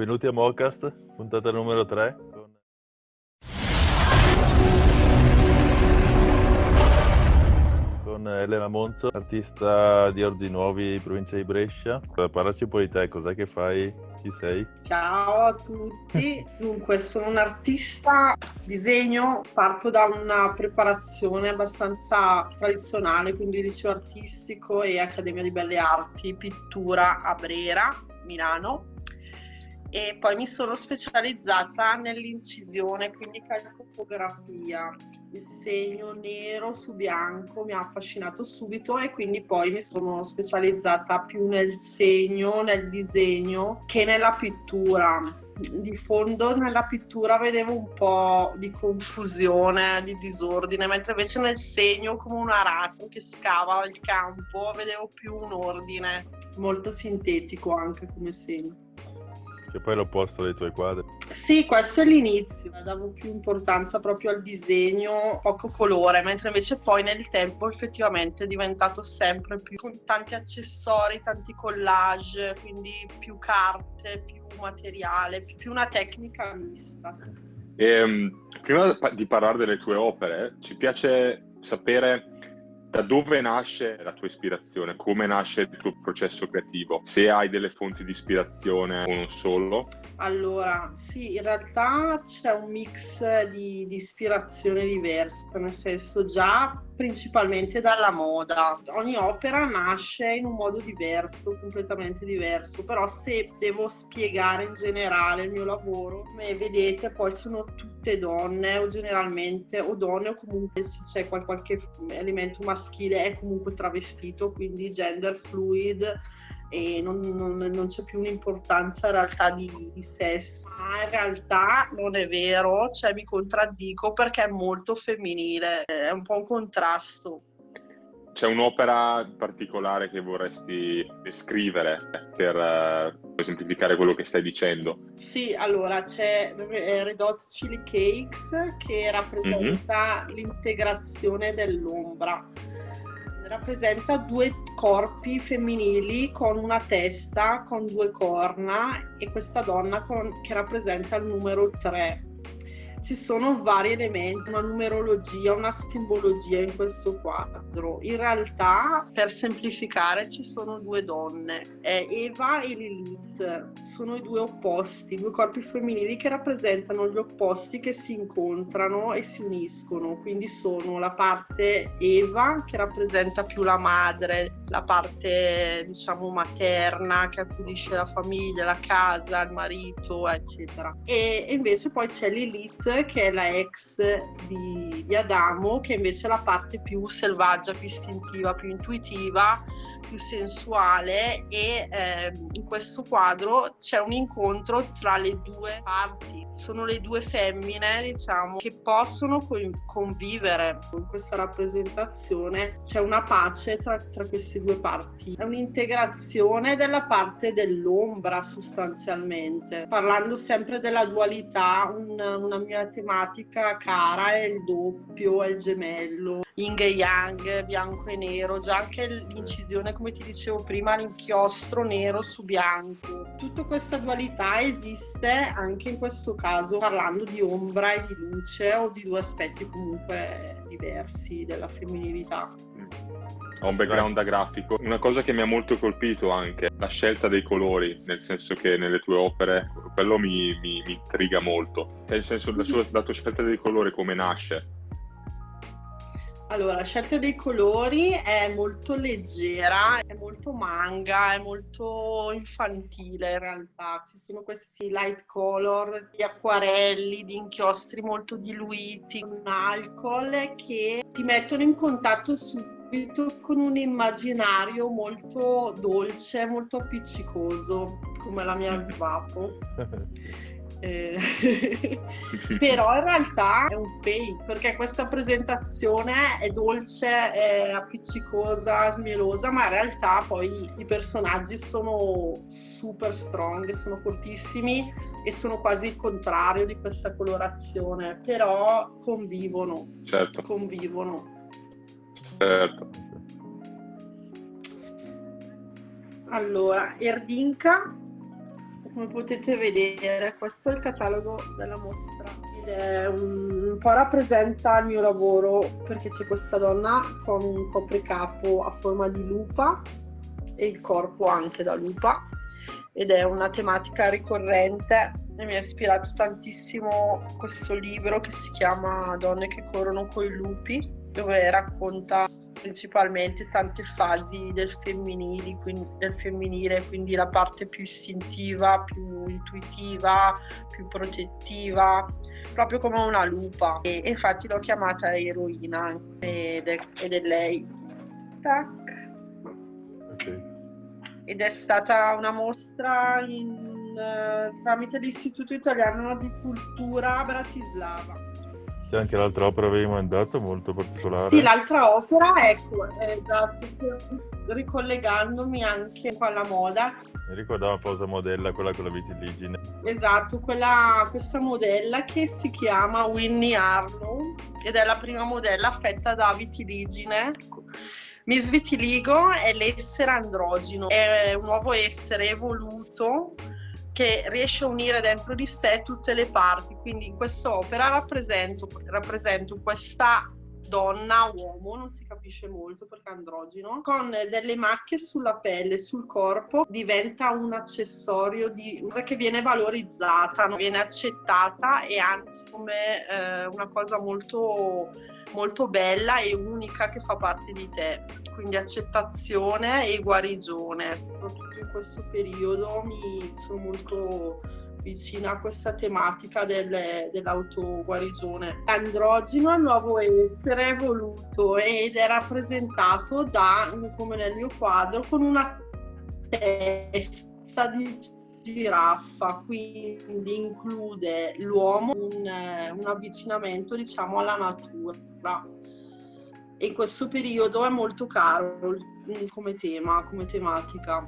Benvenuti a Mocast, puntata numero 3. Con... con Elena Monzo, artista di Ordi Nuovi, provincia di Brescia. Parlaci un po' di te, cos'è che fai? Chi sei? Ciao a tutti, dunque sono un artista, disegno, parto da una preparazione abbastanza tradizionale, quindi liceo artistico e Accademia di Belle Arti, pittura a Brera, Milano e poi mi sono specializzata nell'incisione, quindi calcografia. Il segno nero su bianco mi ha affascinato subito e quindi poi mi sono specializzata più nel segno, nel disegno che nella pittura. Di fondo nella pittura vedevo un po' di confusione, di disordine, mentre invece nel segno come un aratro che scava il campo vedevo più un ordine, molto sintetico anche come segno che poi è l'opposto dei tuoi quadri. Sì, questo è l'inizio, davo più importanza proprio al disegno, poco colore, mentre invece poi nel tempo effettivamente è diventato sempre più con tanti accessori, tanti collage, quindi più carte, più materiale, più una tecnica mista. E, ehm, prima di parlare delle tue opere, ci piace sapere da dove nasce la tua ispirazione? Come nasce il tuo processo creativo? Se hai delle fonti di ispirazione o non solo? Allora, sì, in realtà c'è un mix di, di ispirazioni diverse, nel senso già principalmente dalla moda. Ogni opera nasce in un modo diverso, completamente diverso, però se devo spiegare in generale il mio lavoro, come vedete poi sono tutte donne o generalmente o donne o comunque se c'è qualche elemento maschile è comunque travestito, quindi gender fluid e non, non, non, c'è più un'importanza in realtà di, di, sesso. Ma in realtà non è vero, cioè mi contraddico perché è molto femminile, è un po' un contrasto. C'è un'opera particolare che vorresti descrivere per uh, esemplificare quello che stai dicendo? Sì, allora c'è eh, Red Hot Chili Cakes che rappresenta mm-hmm. l'integrazione dell'ombra rappresenta due corpi femminili con una testa, con due corna e questa donna con, che rappresenta il numero 3 ci sono vari elementi, una numerologia, una simbologia in questo quadro. In realtà, per semplificare, ci sono due donne, Eva e Lilith, sono i due opposti, due corpi femminili che rappresentano gli opposti che si incontrano e si uniscono, quindi sono la parte Eva che rappresenta più la madre, la parte diciamo materna che accudisce la famiglia, la casa, il marito, eccetera. E invece poi c'è Lilith che è la ex di, di, Adamo, che invece è la parte più selvaggia, più istintiva, più intuitiva, più sensuale e eh, in questo quadro c'è un incontro tra le due parti. Sono le due femmine, diciamo, che possono convivere. In questa rappresentazione c'è una pace tra, tra queste due parti. È un'integrazione della parte dell'ombra sostanzialmente. Parlando sempre della dualità, un, una mia tematica cara è il doppio, è il gemello, yin e yang, bianco e nero, già anche l'incisione, come ti dicevo prima, l'inchiostro nero su bianco. Tutta questa dualità esiste anche in questo caso parlando di ombra e di luce o di due aspetti comunque diversi della femminilità ho un background da grafico. Una cosa che mi ha molto colpito anche la scelta dei colori, nel senso che nelle tue opere quello mi, mi, mi intriga molto. Nel senso, la, sua, la tua scelta dei colori come nasce? Allora, la scelta dei colori è molto leggera, è molto manga, è molto infantile in realtà. Ci sono questi light color, di acquarelli, di inchiostri molto diluiti, un alcol che ti mettono in contatto su subito con un immaginario molto dolce, molto appiccicoso, come la mia svapo. Eh, però in realtà è un fake perché questa presentazione è dolce, è appiccicosa, smielosa, ma in realtà poi i personaggi sono super strong, sono fortissimi e sono quasi il contrario di questa colorazione, però convivono. Certo. Convivono. Certo. Allora, Erdinka, come potete vedere questo è il catalogo della mostra ed un, un po' rappresenta il mio lavoro perché c'è questa donna con un copricapo a forma di lupa e il corpo anche da lupa ed è una tematica ricorrente e mi ha ispirato tantissimo questo libro che si chiama Donne che corrono coi lupi dove racconta principalmente tante fasi del, quindi, del femminile, quindi la parte più istintiva, più intuitiva, più protettiva, proprio come una lupa. E, e infatti l'ho chiamata eroina ed è, ed è lei. Tac. Okay. Ed è stata una mostra in, uh, tramite l'Istituto Italiano di Cultura a Bratislava. C'è anche l'altra opera avevi mandato, molto particolare. Sì, l'altra opera, ecco, esatto, ricollegandomi anche alla moda. Mi ricordavo la famosa modella, quella con la vitiligine. Esatto, quella, questa modella che si chiama Winnie Arnold ed è la prima modella affetta da vitiligine. Miss Vitiligo è l'essere androgino, è un nuovo essere evoluto che riesce a unire dentro di sé tutte le parti. Quindi in quest'opera rappresento, rappresento questa donna, uomo, non si capisce molto perché è androgino, con delle macchie sulla pelle, sul corpo, diventa un accessorio di cosa che viene valorizzata, viene accettata e anzi come eh, una cosa molto molto bella e unica che fa parte di te. Quindi accettazione e guarigione, soprattutto in questo periodo mi sono molto vicina a questa tematica del, dell'autoguarigione. Androgeno è il nuovo essere evoluto ed è rappresentato da, come nel mio quadro, con una testa di giraffa, quindi include l'uomo un, un avvicinamento diciamo alla natura. In questo periodo è molto caro come tema, come tematica.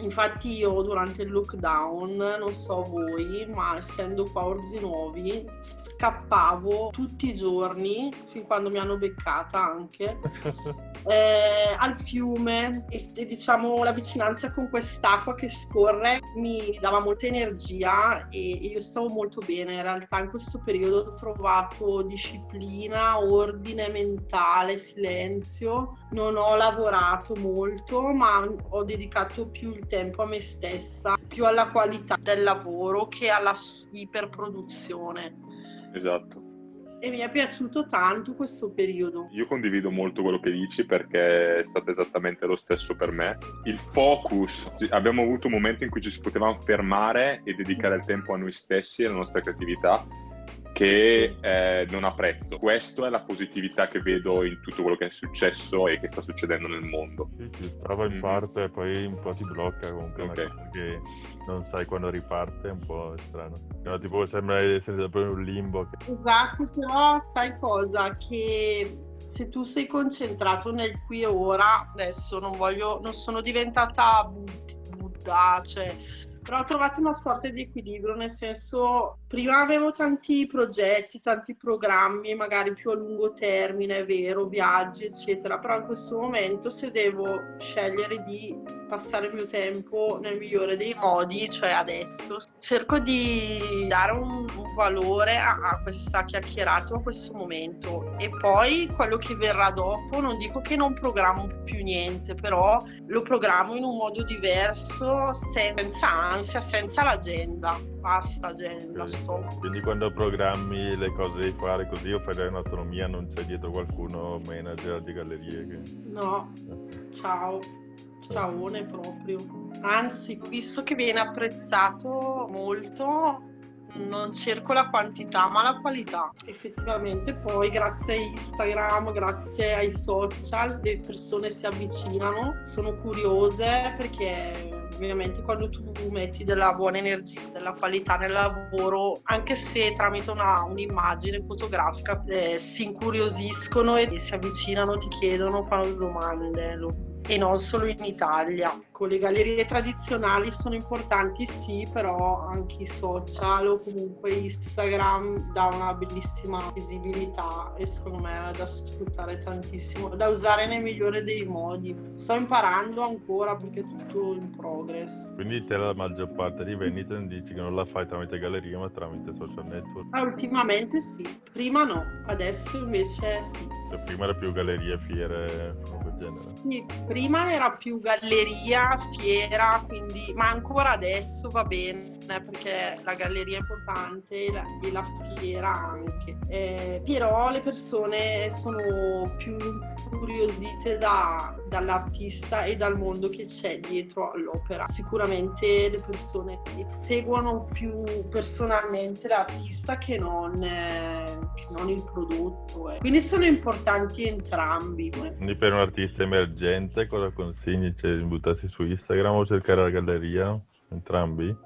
Infatti io durante il lockdown, non so voi, ma essendo qua a Orzi Nuovi, scappavo tutti i giorni, fin quando mi hanno beccata anche, eh, al fiume e, e, diciamo la vicinanza con quest'acqua che scorre mi dava molta energia e, e io stavo molto bene. In realtà in questo periodo ho trovato disciplina, ordine mentale, silenzio. Non ho lavorato molto, ma ho dedicato più il tempo a me stessa, più alla qualità del lavoro che alla iperproduzione. Esatto. E mi è piaciuto tanto questo periodo. Io condivido molto quello che dici perché è stato esattamente lo stesso per me. Il focus, abbiamo avuto un momento in cui ci si potevamo fermare e dedicare il tempo a noi stessi e alla nostra creatività che eh, non ha prezzo. Questa è la positività che vedo in tutto quello che è successo e che sta succedendo nel mondo. Sì, si stava in mm. parte e poi un po' ti blocca comunque, okay. che non sai quando riparte, è un po' strano. No, tipo sembra essere proprio in un limbo. Esatto, però sai cosa? Che se tu sei concentrato nel qui e ora, adesso non voglio, non sono diventata Buddha, cioè però ho trovato una sorta di equilibrio, nel senso, prima avevo tanti progetti, tanti programmi, magari più a lungo termine, è vero, viaggi, eccetera, però in questo momento se devo scegliere di passare il mio tempo nel migliore dei modi, cioè adesso, cerco di dare un, un valore a, a, questa chiacchierata, a questo momento. E poi quello che verrà dopo, non dico che non programmo più niente, però lo programmo in un modo diverso, senza ansia, senza l'agenda. Basta agenda, sì. stop. Quindi quando programmi le cose devi fare così o fai in autonomia, non c'è dietro qualcuno manager di gallerie che... No, ciao ciaone proprio. Anzi, visto che viene apprezzato molto, non cerco la quantità ma la qualità. Effettivamente poi grazie a Instagram, grazie ai social, le persone si avvicinano, sono curiose perché ovviamente quando tu metti della buona energia, della qualità nel lavoro, anche se tramite una, un'immagine fotografica eh, si incuriosiscono e si avvicinano, ti chiedono, fanno domande. E non solo in Italia. Le gallerie tradizionali sono importanti sì, però anche i social o comunque Instagram dà una bellissima visibilità e secondo me è da sfruttare tantissimo, da usare nel migliore dei modi. Sto imparando ancora perché è tutto in progress. Quindi te la maggior parte di vendita dici che non la fai tramite galleria ma tramite social network? Ah, ultimamente sì, prima no, adesso invece sì. Cioè, prima era più gallerie, fiere, genere? Sì, prima era più galleria, fiera, quindi, ma ancora adesso va bene perché la galleria è importante e la, e la fiera anche. Eh, però le persone sono più incuriosite da, dall'artista e dal mondo che c'è dietro all'opera. Sicuramente le persone seguono più personalmente l'artista che non, eh, che non il prodotto. Eh. Quindi sono importanti entrambi. Quindi per un artista emergente cosa consigli? Cioè, buttarsi su Instagram o cercare la galleria? Entrambi?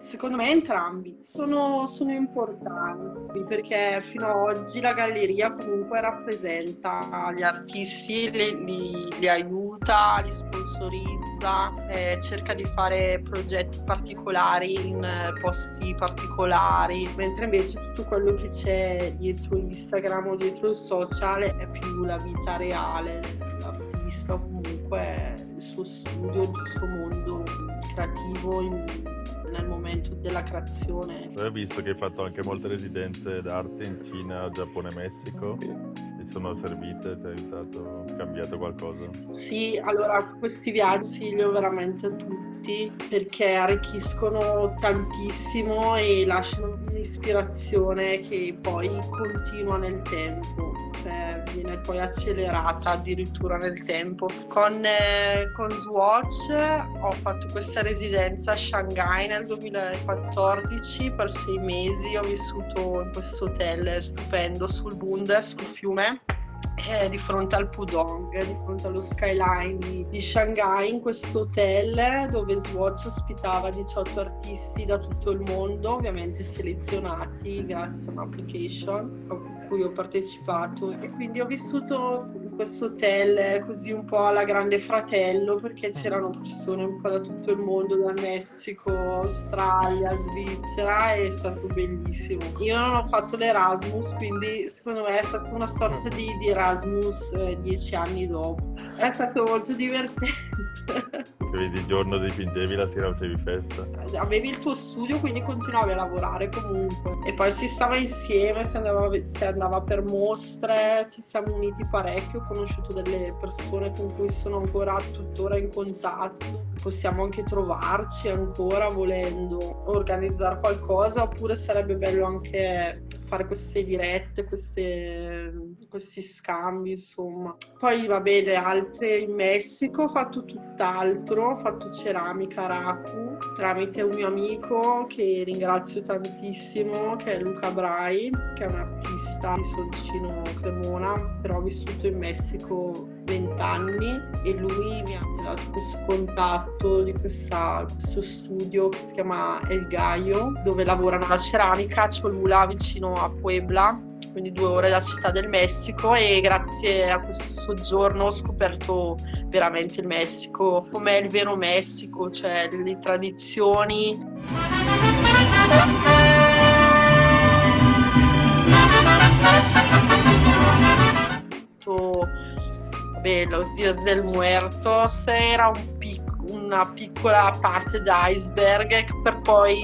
Secondo me entrambi sono, sono, importanti perché fino ad oggi la galleria comunque rappresenta gli artisti, li, li, li aiuta, li sponsorizza, eh, cerca di fare progetti particolari in posti particolari, mentre invece tutto quello che c'è dietro Instagram o dietro il social è più la vita reale dell'artista comunque suo studio, il suo mondo creativo in, nel momento della creazione. Ho visto che hai fatto anche molte residenze d'arte in Cina, Giappone, Messico. Ti sono servite? Ti ha aiutato? cambiato qualcosa? Sì, allora questi viaggi consiglio veramente a tutti perché arricchiscono tantissimo e lasciano un'ispirazione che poi continua nel tempo, cioè viene poi accelerata addirittura nel tempo. Con, eh, con Swatch ho fatto questa residenza a Shanghai nel 2014 per sei mesi, ho vissuto in questo hotel stupendo sul Bund, sul fiume eh, di fronte al Pudong, di fronte allo skyline di, Shanghai, in questo hotel dove Swatch ospitava 18 artisti da tutto il mondo, ovviamente selezionati grazie a un'application a cui ho partecipato e quindi ho vissuto questo hotel così un po' alla grande fratello perché c'erano persone un po' da tutto il mondo, dal Messico, Australia, Svizzera e è stato bellissimo. Io non ho fatto l'Erasmus, quindi secondo me è stata una sorta di, di Erasmus eh, dieci anni dopo. È stato molto divertente. Quindi il giorno dipingevi, la sera facevi festa. Avevi il tuo studio, quindi continuavi a lavorare comunque. E poi si stava insieme, si andava, si andava per mostre, ci siamo uniti parecchio, ho conosciuto delle persone con cui sono ancora tuttora in contatto. Possiamo anche trovarci ancora volendo organizzare qualcosa, oppure sarebbe bello anche fare queste dirette, queste, questi scambi, insomma. Poi va bene, altre in Messico ho fatto tutt'altro, ho fatto ceramica Raku tramite un mio amico che ringrazio tantissimo, che è Luca Brai, che è un artista di Soncino Cremona, però ho vissuto in Messico 20 anni e lui mi ha dato questo contatto di questa, questo studio che si chiama El Gallo dove lavorano la ceramica a Cholula vicino a Puebla quindi due ore da Città del Messico e grazie a questo soggiorno ho scoperto veramente il Messico, com'è il vero Messico, cioè le tradizioni. Vabbè, Los Dios del Muertos era un pic- una piccola parte d'iceberg per poi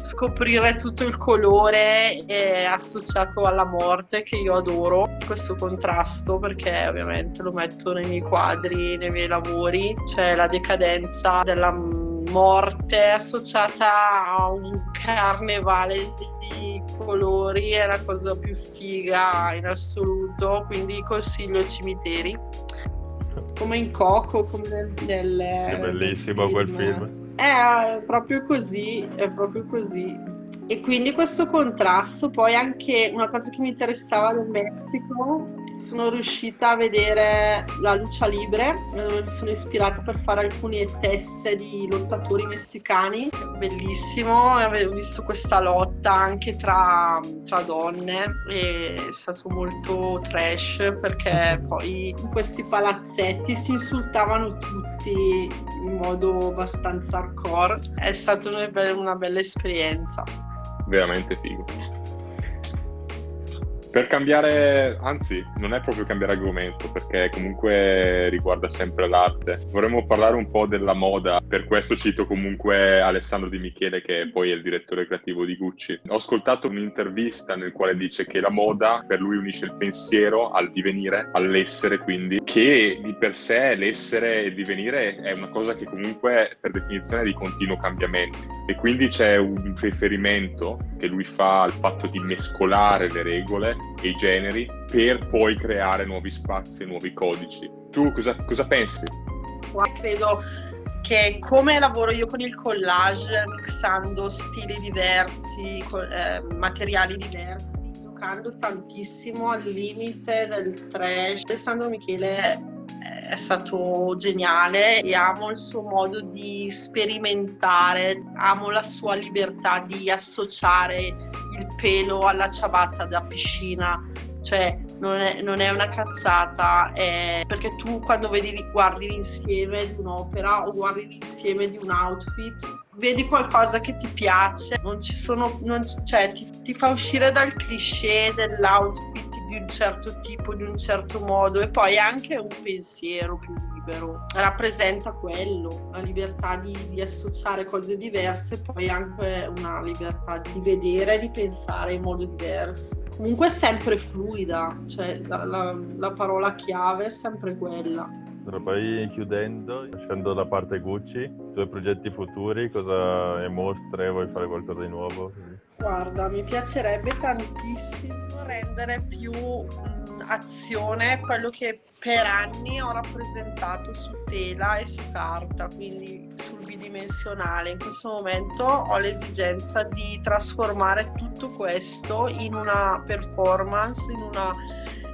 scoprire tutto il colore associato alla morte che io adoro questo contrasto perché ovviamente lo metto nei miei quadri, nei miei lavori, c'è la decadenza della morte associata a un carnevale di colori è la cosa più figa in assoluto quindi consiglio cimiteri come in Coco come nel, nel è bellissimo nel quel film è proprio così, è proprio così. E quindi questo contrasto, poi anche una cosa che mi interessava del Messico, sono riuscita a vedere la lucha libre, mi sono ispirata per fare alcune teste di lottatori messicani, bellissimo, avevo visto questa lotta anche tra, tra donne e è stato molto trash perché poi in questi palazzetti si insultavano tutti in modo abbastanza hardcore, è stata una bella, una bella esperienza veramente figo. Per cambiare, anzi, non è proprio cambiare argomento, perché comunque riguarda sempre l'arte. Vorremmo parlare un po' della moda, per questo cito comunque Alessandro Di Michele, che poi è il direttore creativo di Gucci. Ho ascoltato un'intervista nel quale dice che la moda per lui unisce il pensiero al divenire, all'essere, quindi, che di per sé l'essere e il divenire è una cosa che comunque per definizione è di continuo cambiamento. E quindi c'è un riferimento che lui fa al fatto di mescolare le regole e i generi per poi creare nuovi spazi nuovi codici. Tu cosa, cosa pensi? Credo che come lavoro io con il collage, mixando stili diversi, eh, materiali diversi, giocando tantissimo al limite del trash, Alessandro Michele è stato geniale e amo il suo modo di sperimentare, amo la sua libertà di associare il pelo alla ciabatta da piscina, cioè non è, non è una cazzata, è perché tu quando vedi, guardi l'insieme di un'opera o guardi l'insieme di un outfit, vedi qualcosa che ti piace, non ci sono, non, cioè ti, ti fa uscire dal cliché dell'outfit di un certo tipo, di un certo modo e poi anche un pensiero più libero. Rappresenta quello, la libertà di, di associare cose diverse poi anche una libertà di vedere e di pensare in modo diverso. Comunque è sempre fluida, cioè la, la, la parola chiave è sempre quella. Poi chiudendo, lasciando da parte Gucci, i tuoi progetti futuri, cosa e mostre, vuoi fare qualcosa di nuovo? Guarda, mi piacerebbe tantissimo rendere più mh, azione quello che per anni ho rappresentato su tela e su carta, quindi sul bidimensionale. In questo momento ho l'esigenza di trasformare tutto questo in una performance, in una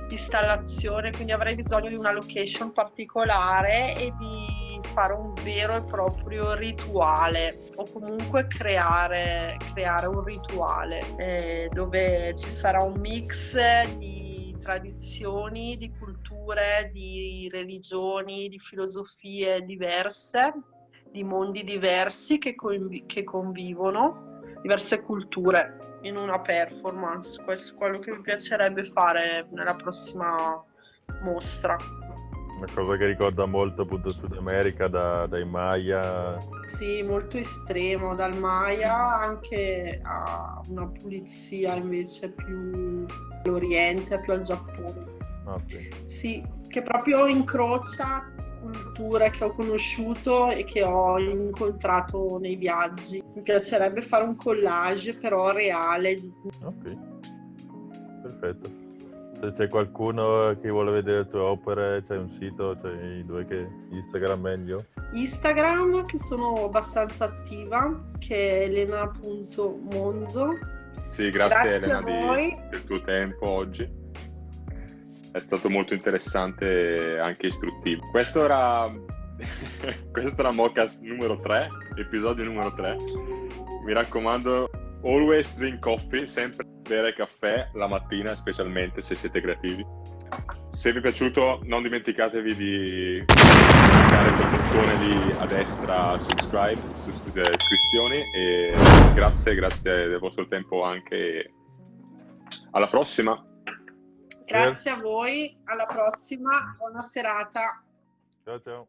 installazione, quindi avrei bisogno di una location particolare e di fare un vero e proprio rituale o comunque creare, creare un rituale eh, dove ci sarà un mix di tradizioni, di culture, di religioni, di filosofie diverse, di mondi diversi che, convi- che convivono, diverse culture in una performance. Questo è quello che mi piacerebbe fare nella prossima mostra. Una cosa che ricorda molto appunto Sud America da, dai Maya. Sì, molto estremo, dal Maya anche a una pulizia invece più all'Oriente, più al Giappone. Okay. Sì, che proprio incrocia culture che ho conosciuto e che ho incontrato nei viaggi. Mi piacerebbe fare un collage però reale. Ok, perfetto. Se c'è qualcuno che vuole vedere le tue opere, c'è un sito, c'è i due che Instagram meglio? Instagram che sono abbastanza attiva, che è elena.monzo. Sì, grazie, grazie Elena di, del tuo tempo oggi è stato molto interessante e anche istruttivo. Questo era, questo era Mocas numero 3, episodio numero 3. Mi raccomando, always drink coffee, sempre bere caffè la mattina, specialmente se siete creativi. Se vi è piaciuto non dimenticatevi di cliccare quel bottone lì a destra subscribe, su iscrizioni e grazie, grazie del vostro tempo anche. Alla prossima! Grazie a voi, alla prossima, buona serata. Ciao ciao.